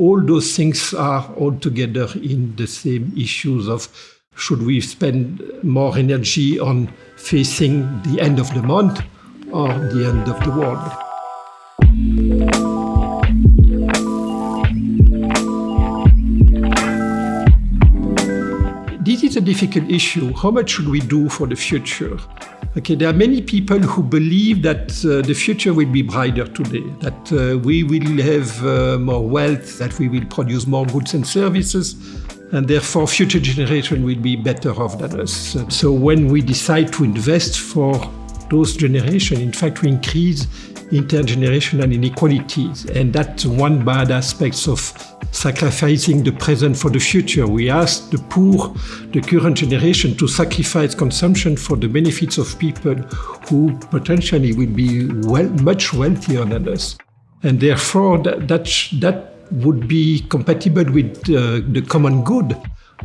all those things are all together in the same issues of should we spend more energy on facing the end of the month or the end of the world. This is a difficult issue. How much should we do for the future? Okay, there are many people who believe that uh, the future will be brighter today, that uh, we will have uh, more wealth, that we will produce more goods and services, and therefore future generation will be better off than us. So when we decide to invest for those generations, in fact, we increase intergenerational inequalities. And that's one bad aspect of sacrificing the present for the future. We ask the poor, the current generation, to sacrifice consumption for the benefits of people who potentially will be well, much wealthier than us. And therefore, that, that, that would be compatible with uh, the common good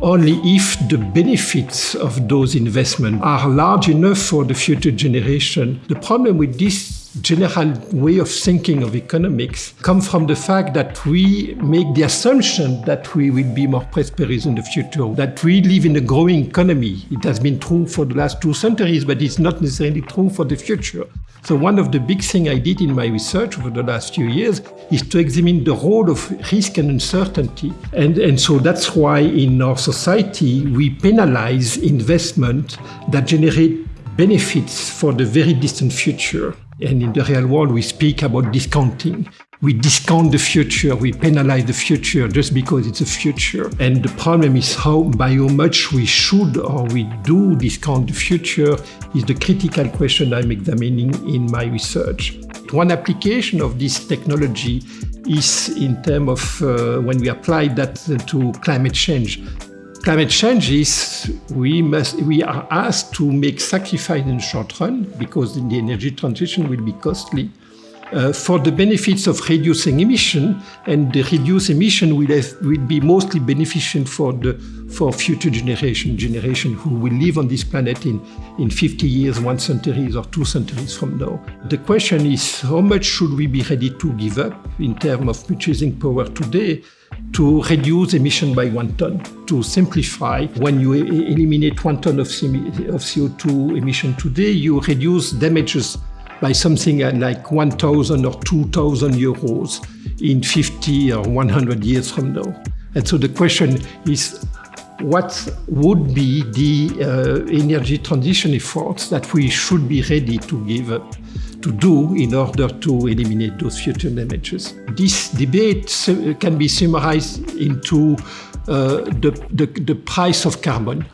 only if the benefits of those investments are large enough for the future generation. The problem with this general way of thinking of economics come from the fact that we make the assumption that we will be more prosperous in the future, that we live in a growing economy. It has been true for the last two centuries, but it's not necessarily true for the future. So one of the big things I did in my research over the last few years is to examine the role of risk and uncertainty. And, and so that's why in our society we penalize investment that generate benefits for the very distant future. And in the real world, we speak about discounting. We discount the future, we penalize the future just because it's a future. And the problem is how, by how much we should or we do discount the future is the critical question I'm examining in my research. One application of this technology is in terms of uh, when we apply that to climate change climate change is we must we are asked to make sacrifice in the short run because the energy transition will be costly uh, for the benefits of reducing emission and the reduced emission will, have, will be mostly beneficial for the for future generation generation who will live on this planet in in 50 years one centuries or two centuries from now the question is how much should we be ready to give up in terms of purchasing power today to reduce emission by one ton. To simplify, when you eliminate one ton of CO2 emission today, you reduce damages by something like 1,000 or 2,000 euros in 50 or 100 years from now. And so the question is, what would be the uh, energy transition efforts that we should be ready to give up? to do in order to eliminate those future damages. This debate can be summarized into uh, the, the, the price of carbon.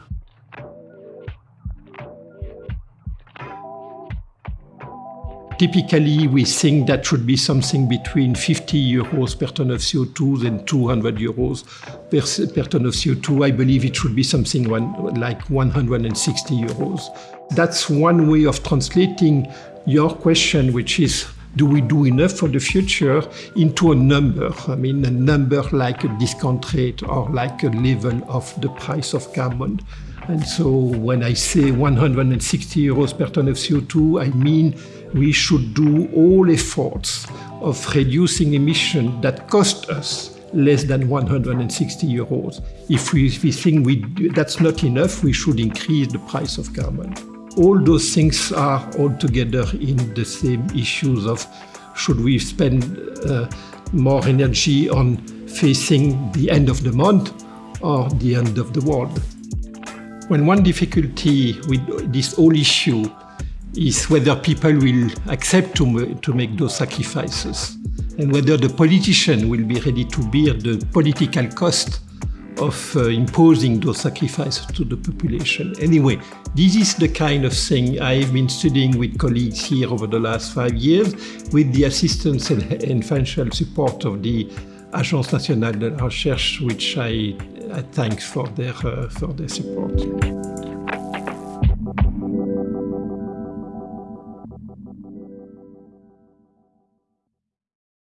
Typically, we think that should be something between 50 euros per ton of CO2 and 200 euros per, per ton of CO2. I believe it should be something one, like 160 euros. That's one way of translating your question, which is do we do enough for the future into a number? I mean, a number like a discount rate or like a level of the price of carbon. And so when I say 160 euros per ton of CO2, I mean we should do all efforts of reducing emission that cost us less than 160 euros. If we, if we think we, that's not enough, we should increase the price of carbon all those things are all together in the same issues of should we spend uh, more energy on facing the end of the month or the end of the world. When one difficulty with this whole issue is whether people will accept to, to make those sacrifices and whether the politician will be ready to bear the political cost of uh, imposing those sacrifices to the population. Anyway, this is the kind of thing I've been studying with colleagues here over the last five years with the assistance and, and financial support of the Agence Nationale de la Recherche, which I, I thank for their, uh, for their support.